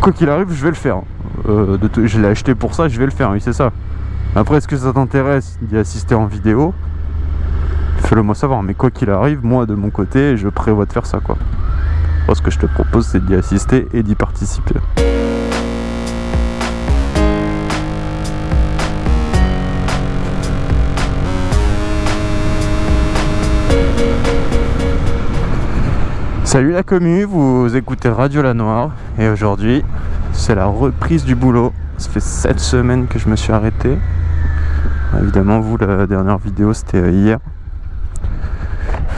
Quoi qu'il arrive, je vais le faire. Euh, je l'ai acheté pour ça, je vais le faire, oui, c'est ça. Après, est-ce que ça t'intéresse d'y assister en vidéo? Fais-le moi savoir, mais quoi qu'il arrive, moi de mon côté, je prévois de faire ça, quoi. Moi, ce que je te propose, c'est d'y assister et d'y participer. Salut la commu, vous écoutez Radio La Noire et aujourd'hui c'est la reprise du boulot. Ça fait 7 semaines que je me suis arrêté. Évidemment vous la dernière vidéo c'était euh, hier.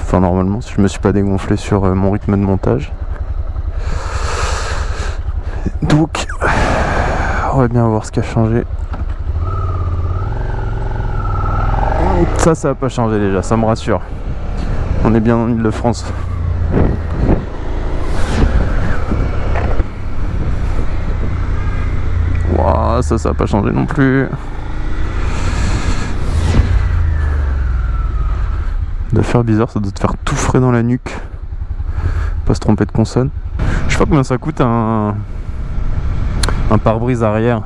Enfin normalement si je me suis pas dégonflé sur euh, mon rythme de montage. Donc on va bien voir ce qui a changé. Ça ça va pas changer déjà, ça me rassure. On est bien en Ile-de-France. Ça, ça va pas changer non plus. De faire bizarre, ça doit te faire tout frais dans la nuque. Pas se tromper de consonne. Je sais pas combien ça coûte un, un pare-brise arrière.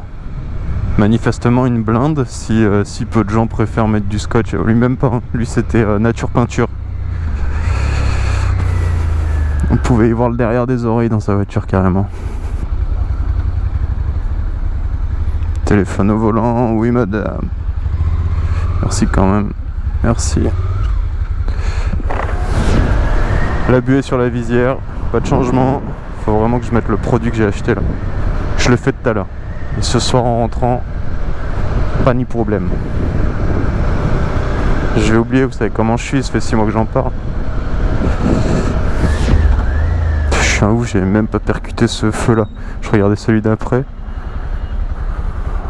Manifestement une blinde, si, euh, si peu de gens préfèrent mettre du scotch. Lui même pas, hein. lui c'était euh, nature peinture. On pouvait y voir le derrière des oreilles dans sa voiture carrément. Téléphone au volant, oui madame. Merci quand même. Merci. La buée sur la visière, pas de changement. Faut vraiment que je mette le produit que j'ai acheté là. Je le fais tout à l'heure. Et ce soir en rentrant, pas ni problème. Je vais oublier, vous savez comment je suis, ça fait 6 mois que j'en parle. Je suis un ouf, j'ai même pas percuté ce feu là. Je regardais celui d'après.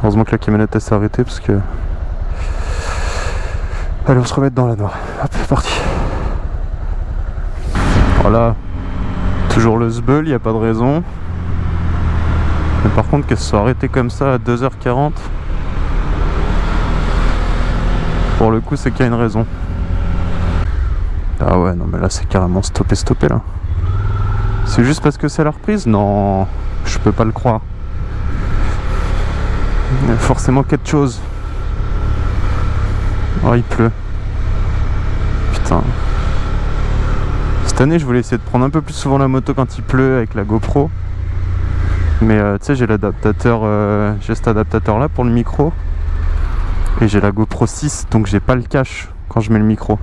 Heureusement que la camionnette s'est arrêtée parce que... Allez, on se remet dans la noire. Hop, c'est parti. Voilà. Toujours le zbeul, il n'y a pas de raison. Mais par contre, qu'elle soit arrêtée comme ça à 2h40, pour le coup, c'est qu'il y a une raison. Ah ouais, non mais là, c'est carrément stoppé, stoppé là. C'est juste parce que c'est la reprise? Non, je peux pas le croire. Il y a forcément quelque chose. Oh, il pleut. Putain. Cette année, je voulais essayer de prendre un peu plus souvent la moto quand il pleut avec la GoPro. Mais euh, tu sais, j'ai l'adaptateur, euh, j'ai cet adaptateur là pour le micro. Et j'ai la GoPro 6, donc j'ai pas le cache quand je mets le micro.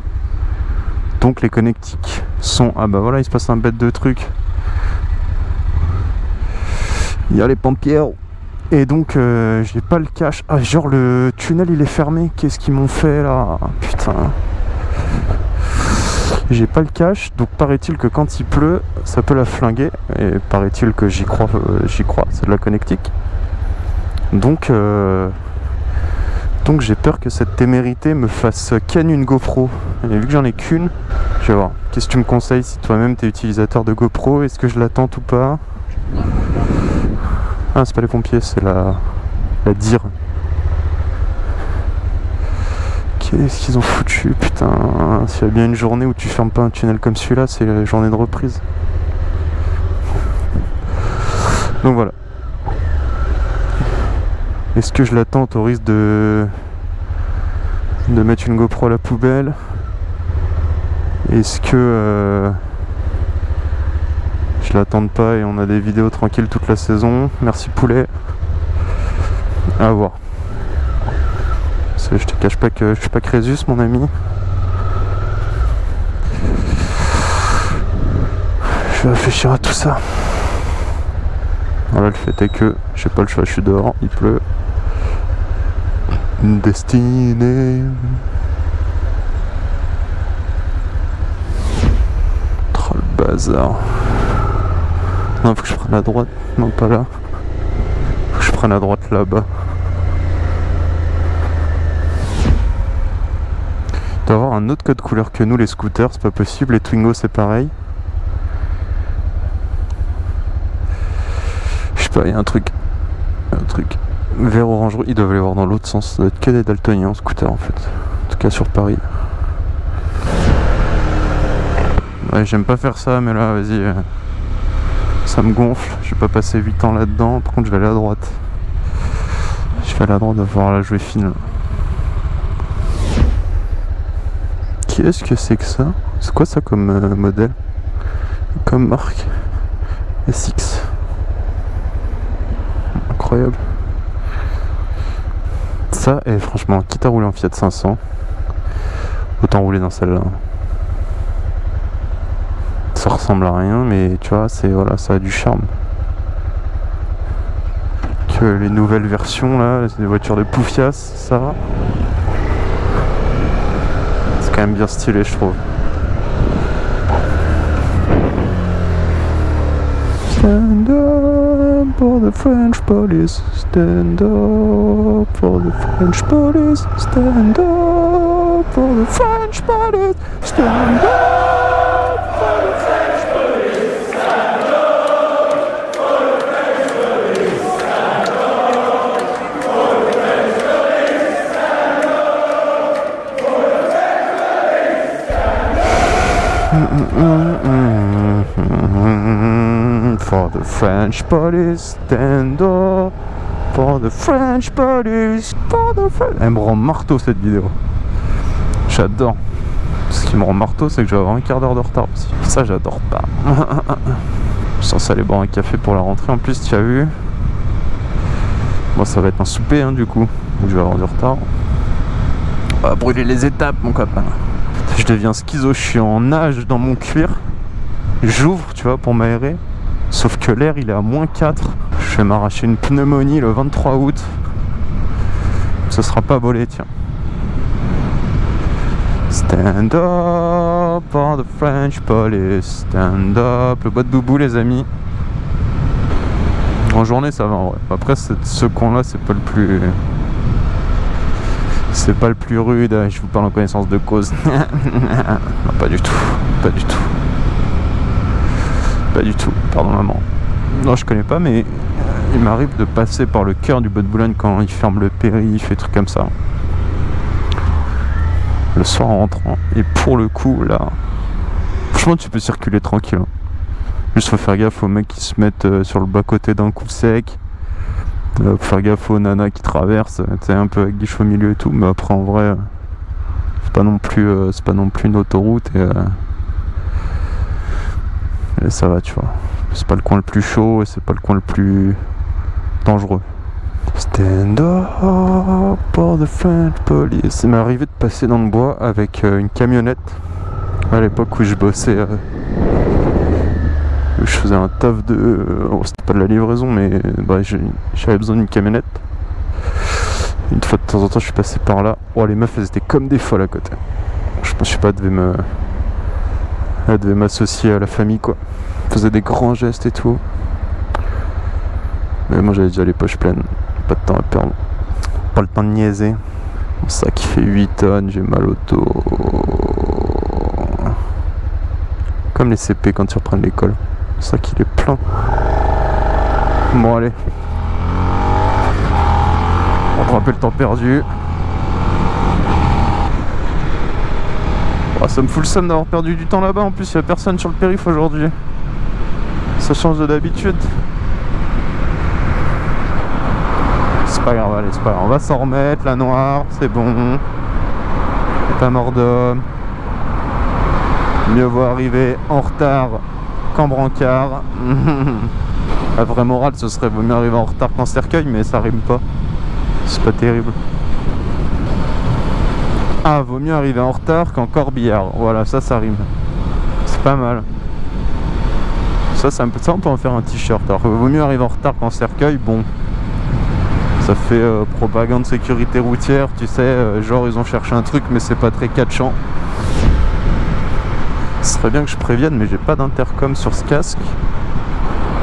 Donc les connectiques sont... Ah bah voilà, il se passe un bête de truc. Il y a les pompiers. Et donc euh, j'ai pas le cache. Ah genre le tunnel il est fermé. Qu'est-ce qu'ils m'ont fait là? Putain. J'ai pas le cache, donc paraît-il que quand il pleut, ça peut la flinguer. Et paraît-il que j'y crois, euh, j'y crois, c'est de la connectique. Donc euh, donc j'ai peur que cette témérité me fasse ken une GoPro. Et vu que j'en ai qu'une, je vais voir. Qu'est-ce que tu me conseilles si toi-même t'es utilisateur de GoPro? Est-ce que je l'attends ou pas? Ah, c'est pas les pompiers, c'est la, la dire. Qu'est-ce qu'ils ont foutu Putain, s'il y a bien une journée où tu fermes pas un tunnel comme celui-là, c'est la journée de reprise. Donc voilà. Est-ce que je l'attends au risque de de mettre une GoPro à la poubelle? Est-ce que euh, je l'attends pas et on a des vidéos tranquilles toute la saison. Merci poulet. À voir. Je te cache pas que je suis pas Crésus mon ami. Je vais réfléchir à tout ça. Voilà le fait est que j'ai pas le choix, je suis dehors, il pleut. Destinée. Bazar. Non, faut que je prenne à droite. Non, pas là. Faut que je prenne à droite là-bas. Doit avoir un autre code couleur que nous, les scooters, c'est pas possible. Les Twingo, c'est pareil. Je sais pas, il y a un truc. Un truc. Vert orange, ils doivent aller voir dans l'autre sens. Ça doit être que des daltoniens en scooter en fait. En tout cas sur Paris. Ouais, j'aime pas faire ça, mais là, vas-y. Euh, Ça me gonfle, je vais pas passer 8 ans là-dedans, par contre je vais aller à droite. Je vais aller à droite, voir la jouer fine. Qu'est-ce que c'est que ça? C'est quoi ça comme euh, modèle? Comme marque? SX. Incroyable. Ça, et franchement, quitte à rouler en Fiat 500, autant rouler dans celle-là. Ça ressemble à rien, mais tu vois, c'est voilà, ça a du charme. Que les nouvelles versions là, c'est des voitures de poufias, ça va. C'est quand même bien stylé, je trouve. Stand the French police. The French police. Stand up for the French police. For the French police, stand up. For the French police, for the French. Elle me rend marteau cette vidéo. J'adore. Ce qui me rend marteau, c'est que je vais avoir un quart d'heure de retard aussi. Ça, j'adore pas. je censé aller boire un café pour la rentrée. En plus, tu as vu. Bon, ça va être un souper, hein, du coup. Donc, je vais avoir du retard. On va brûler les étapes, mon copain. Je deviens schizo. Je suis en nage dans mon cuir. J'ouvre, tu vois, pour m'aérer. Sauf que l'air, il est à moins 4. Je vais m'arracher une pneumonie le 23 août. Ce sera pas volé, tiens. Stand up for the French police. Stand up. Le bois de boubou, les amis. En journée, ça va en vrai. Après, ce coin-là, c'est pas le plus. C'est pas le plus rude. Je vous parle en connaissance de cause. non, pas du tout. Pas du tout. Pas du tout. Pardon, maman. Non, je connais pas, mais il m'arrive de passer par le cœur du bois de Boulogne quand il ferme le périph' et trucs comme ça le soir en rentrant. Et pour le coup, là, franchement, tu peux circuler tranquille. Hein. Juste faut faire gaffe aux mecs qui se mettent euh, sur le bas-côté d'un coup sec. Euh, faut faire gaffe aux nanas qui traversent, tu un peu avec guiche au milieu et tout. Mais après, en vrai, c'est pas non plus, euh, pas non plus une autoroute et, et ça va, tu vois. C'est pas le coin le plus chaud et c'est pas le coin le plus dangereux. Stand up for the French police. Ça m'est arrivé de passer dans le bois avec euh, une camionnette à l'époque où je bossais. Je faisais un taf de. Euh, c'était pas de la livraison, mais bah, j'avais besoin d'une camionnette. Une fois de temps en temps, je suis passé par là. Oh, les meufs, elles étaient comme des folles à côté. Je que pas, devait me. Elle devait m'associer à la famille, quoi. Elle faisait des grands gestes et tout. Mais moi, j'avais déjà les poches pleines pas de temps à perdre. Pas le temps de niaiser. Mon sac fait 8 tonnes, j'ai mal au dos. Comme les CP quand ils reprennent l'école. Le sac il est plein. Bon allez. On rappelle le temps perdu. Oh, ça me fout le seum d'avoir perdu du temps là-bas. En plus, il n'y a personne sur le périph' aujourd'hui. Ça change de d'habitude. pas grave, allez, c'est pas grave. On va s'en remettre, la noire, c'est bon. Pas mort d'homme. Mieux vaut arriver en retard brancard. La vraie morale, ce serait vaut mieux arriver en retard qu'en cercueil, mais ça rime pas. C'est pas terrible. Ah, vaut mieux arriver en retard qu'en corbillard. Voilà, ça, ça rime. C'est pas mal. Ça, ça, ça, on peut en faire un t-shirt. Alors, vaut mieux arriver en retard qu'en cercueil. Bon, ça fait euh, propagande sécurité routière, tu sais, euh, genre ils ont cherché un truc mais c'est pas très catchant. Ce serait bien que je prévienne mais j'ai pas d'intercom sur ce casque.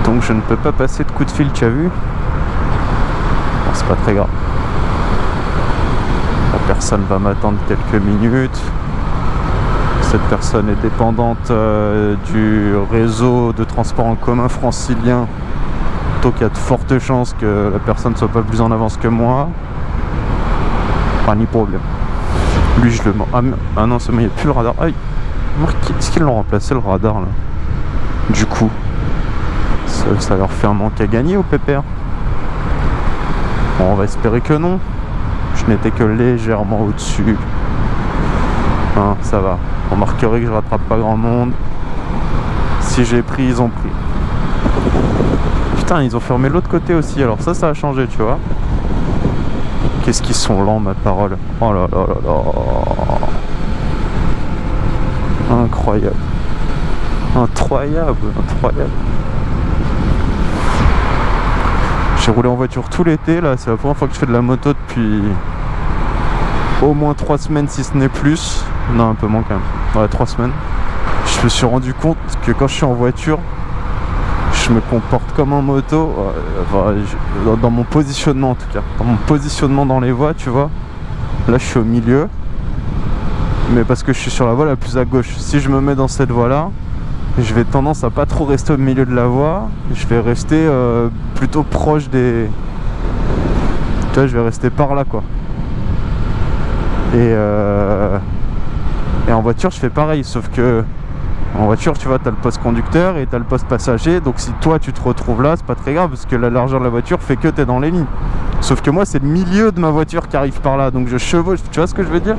Donc je ne peux pas passer de coup de fil, tu as vu? C'est pas très grave. La personne va m'attendre quelques minutes. Cette personne est dépendante euh, du réseau de transport en commun francilien qu'il y a de fortes chances que la personne soit pas plus en avance que moi. Pas ni problème. Lui, je le... Ah, ah non, c'est il n'y a plus le radar. Aïe Est-ce qu'ils l'ont remplacé, le radar, là? Du coup. Ça, leur fait un manque à gagner au pépère? Bon, on va espérer que non. Je n'étais que légèrement au-dessus. Hein, ça va. Remarquerez que je rattrape pas grand monde. Si j'ai pris, ils ont pris. Putain, ils ont fermé l'autre côté aussi. Alors ça, ça a changé, tu vois. Qu'est-ce qu'ils sont lents, ma parole. Oh là là là là. Incroyable. Incroyable, incroyable. J'ai roulé en voiture tout l'été, là, c'est la première fois que je fais de la moto depuis au moins 3 semaines, si ce n'est plus. Non, un peu moins quand même. Ouais, 3 semaines. Je me suis rendu compte que quand je suis en voiture, je me comporte comme en moto, dans mon positionnement en tout cas. Dans mon positionnement dans les voies, tu vois. Là, je suis au milieu. Mais parce que je suis sur la voie la plus à gauche. Si je me mets dans cette voie-là, je vais tendance à pas trop rester au milieu de la voie. Je vais rester euh, plutôt proche des... Tu vois, je vais rester par là, quoi. Et, euh... et en voiture, je fais pareil, sauf que en voiture, tu vois, tu as le poste conducteur et tu as le poste passager. Donc si toi, tu te retrouves là, c'est pas très grave parce que la largeur de la voiture fait que tu es dans les lignes. Sauf que moi, c'est le milieu de ma voiture qui arrive par là. Donc je chevauche. Tu vois ce que je veux dire?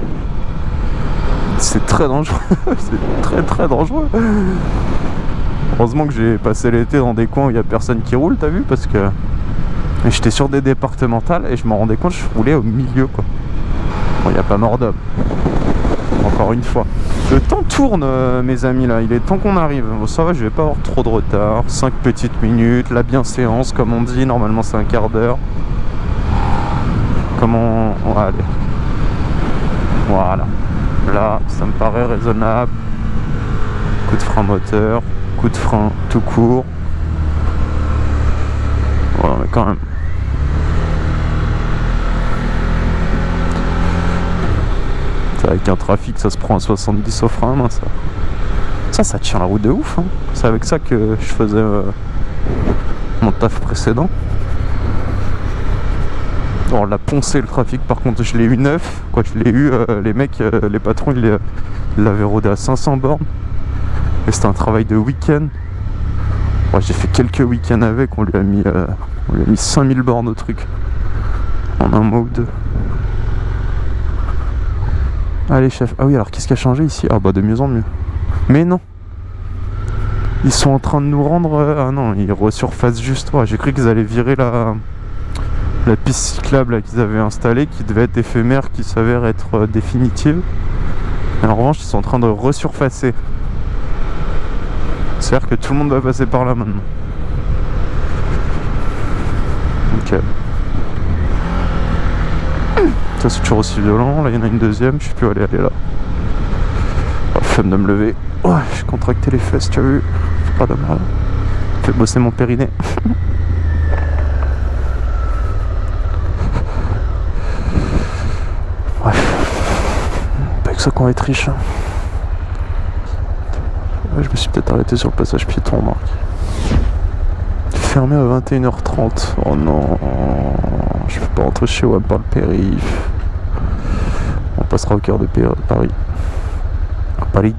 C'est très dangereux. c'est très très dangereux. Heureusement que j'ai passé l'été dans des coins où il n'y a personne qui roule, t'as vu Parce que j'étais sur des départementales et je me rendais compte que je roulais au milieu, quoi. Bon, il n'y a pas mort d'homme. Encore une fois. Le temps tourne, euh, mes amis, là. Il est temps qu'on arrive. Bon, ça va, je vais pas avoir trop de retard. 5 petites minutes. La bienséance, comme on dit. Normalement, c'est un quart d'heure. Comment... On. Voilà. Là, ça me paraît raisonnable. Coup de frein moteur. Coup de frein tout court. Voilà, mais quand même. avec un trafic ça se prend à 70 au frein ça. ça ça tient la route de ouf hein. c'est avec ça que je faisais euh, mon taf précédent on l'a poncé le trafic par contre je l'ai eu neuf quoi je l'ai eu euh, les mecs euh, les patrons ils l'avaient rodé à 500 bornes et c'était un travail de week-end j'ai fait quelques week-ends avec on lui a mis on lui a mis 5000 bornes au truc en un mois ou deux Allez chef. Ah oui alors qu'est-ce qui a changé ici? Ah bah de mieux en mieux. Mais non. Ils sont en train de nous rendre... Euh, ah non, ils resurfacent juste. Ouais, J'ai cru qu'ils allaient virer la, la piste cyclable qu'ils avaient installée, qui devait être éphémère, qui s'avère être euh, définitive. En revanche, ils sont en train de resurfacer. C'est-à-dire que tout le monde va passer par là maintenant. Ok c'est toujours aussi violent. Là, il y en a une deuxième. Je sais plus aller, aller là. Oh, femme de me lever. Ouais, j'ai contracté les fesses, tu as vu Pas de mal. Fait bosser mon périnée. Bref. Pas que ça qu'on va être riche. Je me suis peut-être arrêté sur le passage piéton, Marc. Fermé à 21h30. Oh non. Je peux pas rentrer chez moi par le périph' passera au cœur de Paris. À Paris.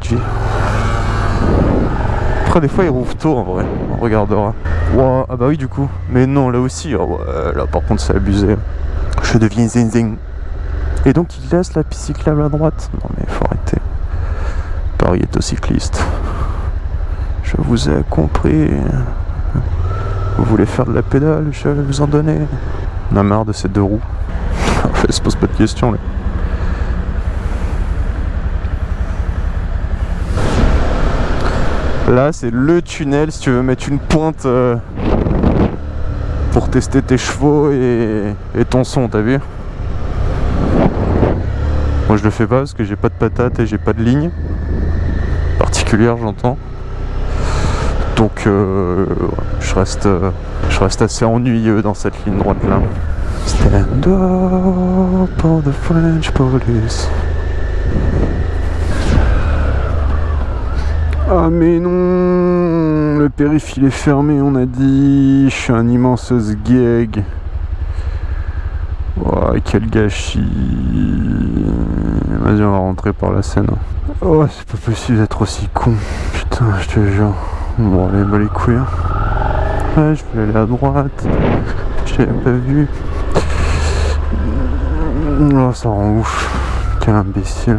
Après, des fois, il rouvre tôt en vrai. On regardera. ah bah oui, du coup. Mais non, là aussi. Oh, là, par contre, c'est abusé. Je deviens zing Et donc, il laisse la piste cyclable à droite. Non, mais faut arrêter. Paris est au cycliste. Je vous ai compris. Vous voulez faire de la pédale, je vais vous en donner. On a marre de ces deux roues. En fait, se pose pas de questions là. Là, c'est le tunnel si tu veux mettre une pointe euh, pour tester tes chevaux et, ton son, t'as vu? Moi, je le fais pas parce que j'ai pas de patate et j'ai pas de ligne particulière, j'entends. Donc, euh, je, reste, je reste assez ennuyeux dans cette ligne droite là. Stand up the French police. Ah mais non Le périph' il est fermé on a dit. Je suis un immense sgeg. Oh, quel gâchis Vas-y on va rentrer par la scène. Oh c'est pas possible d'être aussi con. Putain je te jure. Bon allez bah les couilles. Hein. Ouais, je voulais aller à droite. Je l'avais pas vu. Oh, ça rend ouf. Quel imbécile.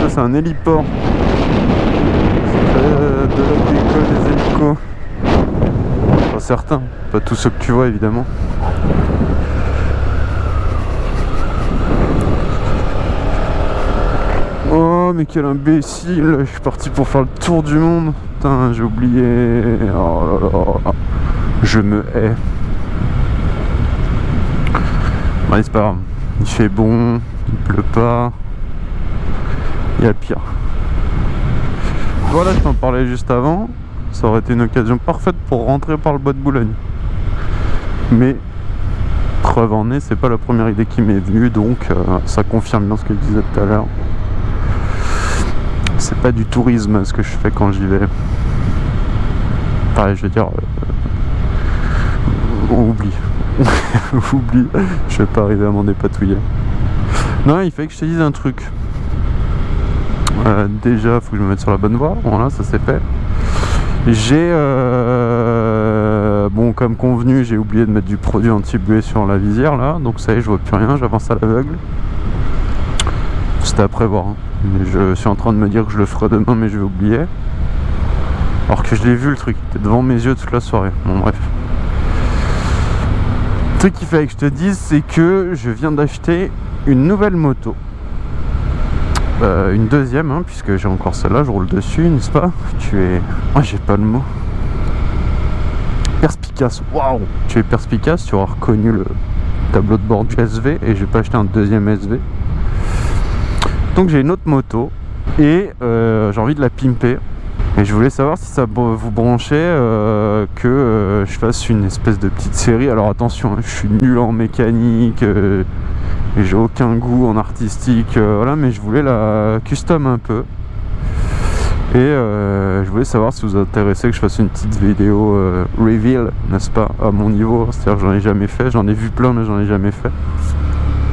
Ça, c'est un héliport. Euh, de l'école des hélicos. Pas certains, pas tous ceux que tu vois évidemment. Oh mais quel imbécile. Je suis parti pour faire le tour du monde. Putain j'ai oublié. Oh Je me hais. Bon c'est Il fait bon. Il pleut pas. Il y a pire. Voilà je t'en parlais juste avant Ça aurait été une occasion parfaite pour rentrer par le bois de Boulogne Mais preuve en est, c'est pas la première idée qui m'est venue, donc euh, ça confirme bien ce que je disais tout à l'heure c'est pas du tourisme ce que je fais quand j'y vais. Pareil, je veux dire, euh, on oublie. oublie, je vais pas arriver à m'en dépatouiller. Non, il fallait que je te dise un truc. Euh, déjà, faut que je me mette sur la bonne voie. Voilà, ça c'est fait. J'ai, euh, bon, comme convenu, j'ai oublié de mettre du produit anti-buée sur la visière là, donc ça y est, je vois plus rien, j'avance à l'aveugle. C'était à prévoir. Hein. Je suis en train de me dire que je le ferai demain, mais je vais oublier. Alors que je l'ai vu le truc, il était devant mes yeux toute la soirée. Bon, bref. Le truc qu'il fallait que je te dise, c'est que je viens d'acheter une nouvelle moto. Euh, une deuxième, hein, puisque j'ai encore celle-là, je roule dessus, n'est-ce pas Tu es... Ah, j'ai pas le mot. Perspicace, waouh Tu es perspicace, tu auras reconnu le tableau de bord du SV, et j'ai pas acheté un deuxième SV. Donc j'ai une autre moto et euh, j'ai envie de la pimper. Et je voulais savoir si ça vous branchait euh, que je fasse une espèce de petite série. Alors attention, hein, je suis nul en mécanique, j'ai aucun goût en artistique, voilà, mais je voulais la custom un peu. Et je voulais savoir si vous intéressez que je fasse une petite vidéo reveal, n'est-ce pas, à mon niveau. C'est-à-dire que j'en ai jamais fait, j'en ai vu plein mais j'en ai jamais fait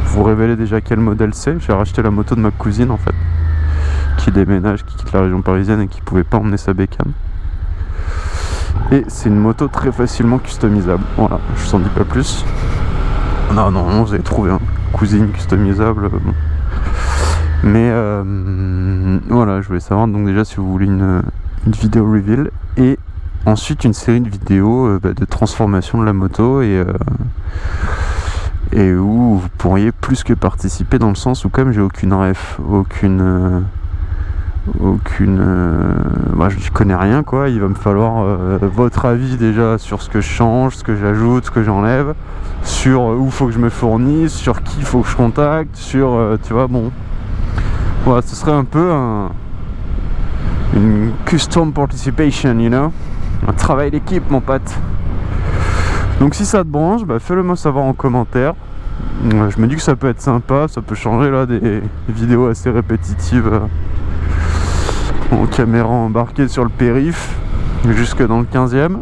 vous révéler déjà quel modèle c'est. J'ai racheté la moto de ma cousine en fait, qui déménage, qui quitte la région parisienne et qui pouvait pas emmener sa bécane. Et c'est une moto très facilement customisable. Voilà, je vous en dis pas plus. Non, non, non, vous avez trouvé un cousine customisable. Mais euh, voilà, je voulais savoir donc déjà si vous voulez une, vidéo reveal et ensuite une série de vidéos euh, bah, de transformation de la moto et euh, et où vous pourriez plus que participer dans le sens où comme j'ai aucune ref, aucune euh, aucune euh, moi je connais rien quoi. Il va me falloir euh, votre avis déjà sur ce que je change ce que j'ajoute ce que j'enlève sur où faut que je me fournisse sur qui faut que je contacte sur tu vois bon. Voilà ce serait un peu un, une custom participation you know. Un travail d'équipe mon pote. Donc si ça te branche, bah, fais-le moi savoir en commentaire. Euh, je me dis que ça peut être sympa, ça peut changer là des vidéos assez répétitives euh, en caméra embarquée sur le périph, jusque dans le 15e.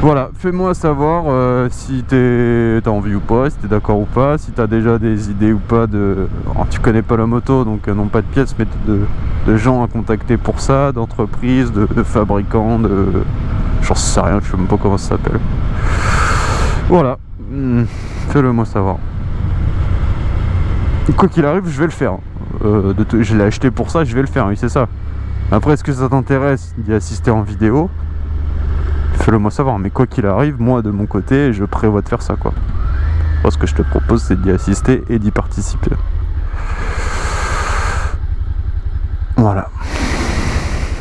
Voilà, fais-moi savoir euh, si t'as envie ou pas, si t'es d'accord ou pas, si t'as déjà des idées ou pas de... tu connais pas la moto, donc non pas de pièces, mais de, gens à contacter pour ça, d'entreprises, de, de, fabricants, de... J'en sais rien, je sais même pas comment ça s'appelle. Voilà, hmm, fais-le moi savoir. Quoi qu'il arrive, je vais le faire. Euh, je l'ai acheté pour ça, je vais le faire, oui c'est ça. Après, est-ce que ça t'intéresse d'y assister en vidéo? Fais-le moi savoir, mais quoi qu'il arrive, moi de mon côté, je prévois de faire ça quoi. ce que je te propose, c'est d'y assister et d'y participer. Voilà.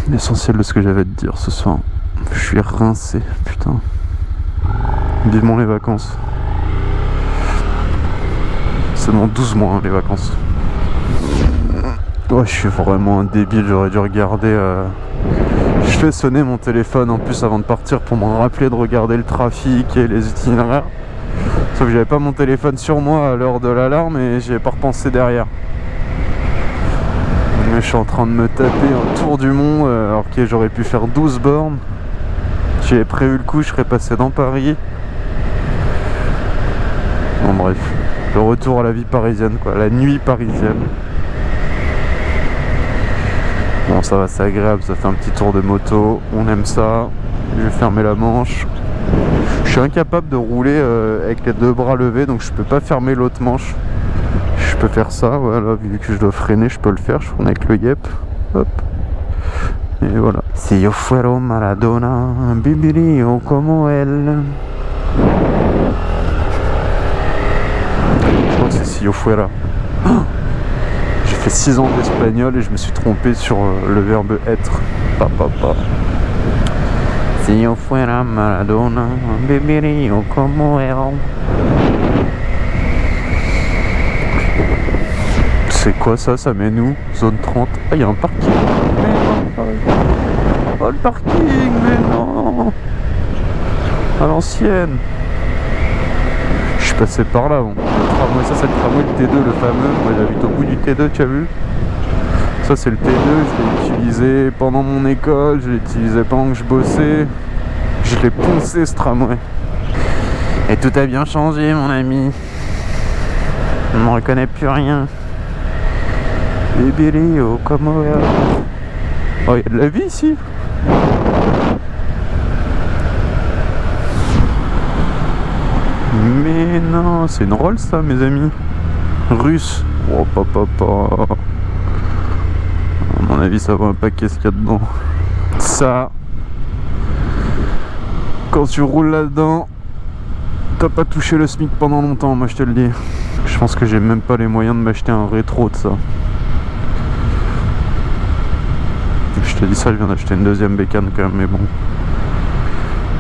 L'essentiel de ce que j'avais à te dire ce soir. Je suis rincé, putain. Vivement les vacances. Dans 12 mois hein, les vacances. Ouais, je suis vraiment un débile, j'aurais dû regarder... Euh, je fais sonner mon téléphone en plus avant de partir pour me rappeler de regarder le trafic et les itinéraires. Sauf que j'avais pas mon téléphone sur moi à l'heure de l'alarme et j'y ai pas repensé derrière. Mais je suis en train de me taper un tour du monde euh, alors que j'aurais pu faire 12 bornes. J'avais prévu le coup, je serais passé dans Paris. Bon bref, le retour à la vie parisienne quoi, la nuit parisienne. Ça va, c'est agréable, ça fait un petit tour de moto. On aime ça. Je vais fermer la manche. Je suis incapable de rouler euh, avec les deux bras levés, donc je peux pas fermer l'autre manche. Je peux faire ça, voilà, vu que je dois freiner, je peux le faire. Je freine avec le yep. Hop. Et voilà. Si yo fuero Maradona, viviría como él. Je que c'est si fuera. J'ai fait 6 ans d'espagnol et je me suis trompé sur euh, le verbe être. Pa. Si yo fuera Maradona, viviría como. C'est quoi ça? Ça mène où? Zone 30. Ah, il y a un parking. Mais non. Oh, le parking, mais non. À l'ancienne. Je suis passé par là. Bon. Tramway, ça c'est le tramway le T2, le fameux. Moi j'habite au bout du T2, tu as vu Ça c'est le T2, je l'ai utilisé pendant mon école, je l'ai utilisé pendant que je bossais. Je l'ai poncé ce tramway. Et tout a bien changé, mon ami. On ne reconnaît plus rien. Bébé, oh, comment Oh, il y a de la vie ici Non, c'est une Rolls ça, mes amis. Russe. Oh, papa, papa. À mon avis, ça va un paquet ce qu'il y a dedans. Ça. Quand tu roules là-dedans, t'as pas touché le SMIC pendant longtemps, moi je te le dis. Je pense que j'ai même pas les moyens de m'acheter un rétro de ça. Je te dis ça, je viens d'acheter une deuxième bécane quand même, mais bon.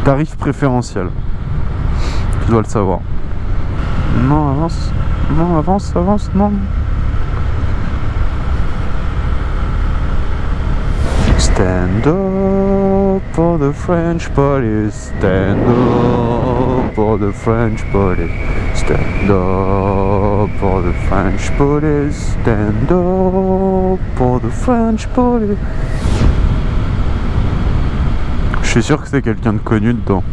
Tarif préférentiel. Tu dois le savoir. Non, avance. Non, avance, avance, non. Stand up for the French police. Stand up for the French police. Stand up for the French police. Stand up for the French police. Je suis sûr que c'est quelqu'un de connu dedans.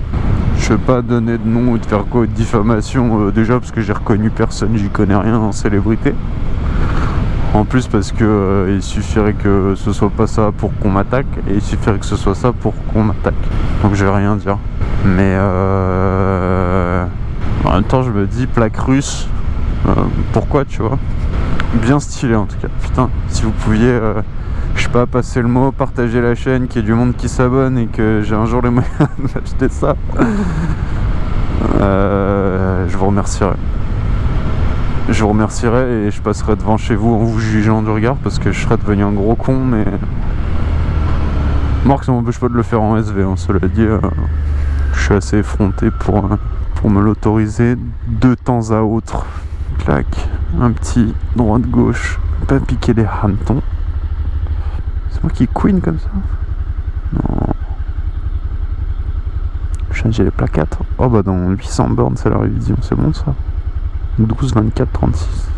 Je vais pas donner de nom ou de faire quoi de diffamation euh, déjà parce que j'ai reconnu personne, j'y connais rien en célébrité. En plus parce que euh, il suffirait que ce soit pas ça pour qu'on m'attaque et il suffirait que ce soit ça pour qu'on m'attaque. Donc je vais rien dire. Mais euh, en même temps je me dis plaque russe, euh, pourquoi tu vois? Bien stylé en tout cas. Putain, si vous pouviez, pas, passer le mot, partager la chaîne, qu'il y ait du monde qui s'abonne et que j'ai un jour les moyens d'acheter ça, euh, je vous remercierai. Je vous remercierai et je passerai devant chez vous en vous jugeant du regard parce que je serais devenu un gros con mais Marc ça m'empêche pas de le faire en SV hein, cela dit euh, je suis assez effronté pour, euh, pour me l'autoriser de temps à autre. Clac. Un petit droite gauche pas piquer des hannetons qui queen comme ça non changer les plaquettes oh bah dans 800 bornes c'est la révision c'est bon ça 12, 24, 36.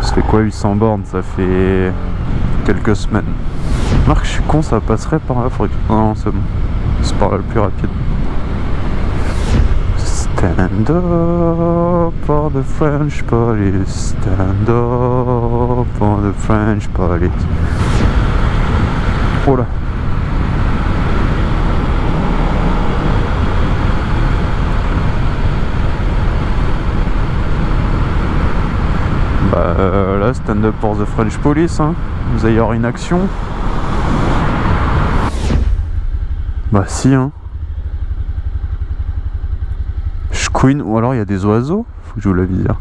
Ça fait quoi 800 bornes Ça fait quelques semaines. Marc, je suis con, ça passerait par là. Faudrait. Non, c'est bon. C'est par là le plus rapide. Stand up for the French police. Stand up for the French police. Oh là. Bah là, stand up for the French police. Hein. Vous allez avoir une action. Bah si, hein. Je queen, ou alors il y a des oiseaux. Faut que je vous la dire.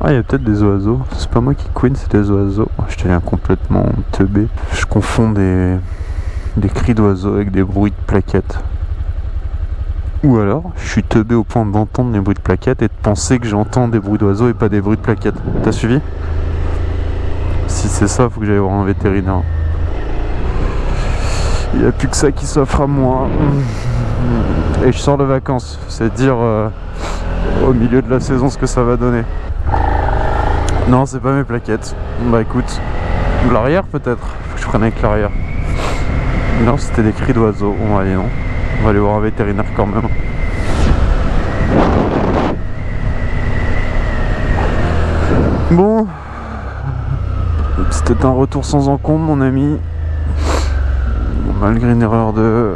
Ah, il y a peut-être des oiseaux. C'est pas moi qui queen, c'est des oiseaux. Oh, je tiens complètement teubé. Je confonds des, des cris d'oiseaux avec des bruits de plaquettes. Ou alors, je suis teubé au point d'entendre des bruits de plaquettes et de penser que j'entends des bruits d'oiseaux et pas des bruits de plaquettes. T'as suivi? Si c'est ça, faut que j'aille voir un vétérinaire. Il n'y a plus que ça qui s'offre à moi. Et je sors de vacances. C'est dire euh, au milieu de la saison ce que ça va donner. Non, c'est pas mes plaquettes. Bah écoute, l'arrière peut-être. Faut que je prenne avec l'arrière. Non, c'était des cris d'oiseaux. On va aller non? On va aller voir un vétérinaire quand même. Bon, C'était un retour sans encombre, mon ami. Malgré une erreur de,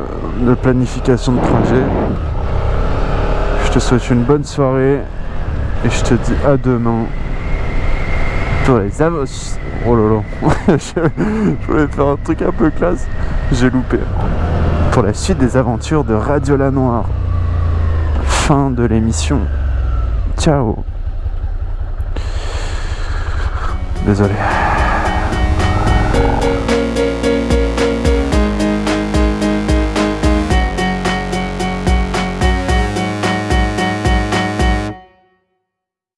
planification de trajet. Je te souhaite une bonne soirée et je te dis à demain pour les avos. Oh lolo, je voulais faire un truc un peu classe, j'ai loupé. Pour la suite des aventures de Radio La Noire. Fin de l'émission. Ciao. Désolé.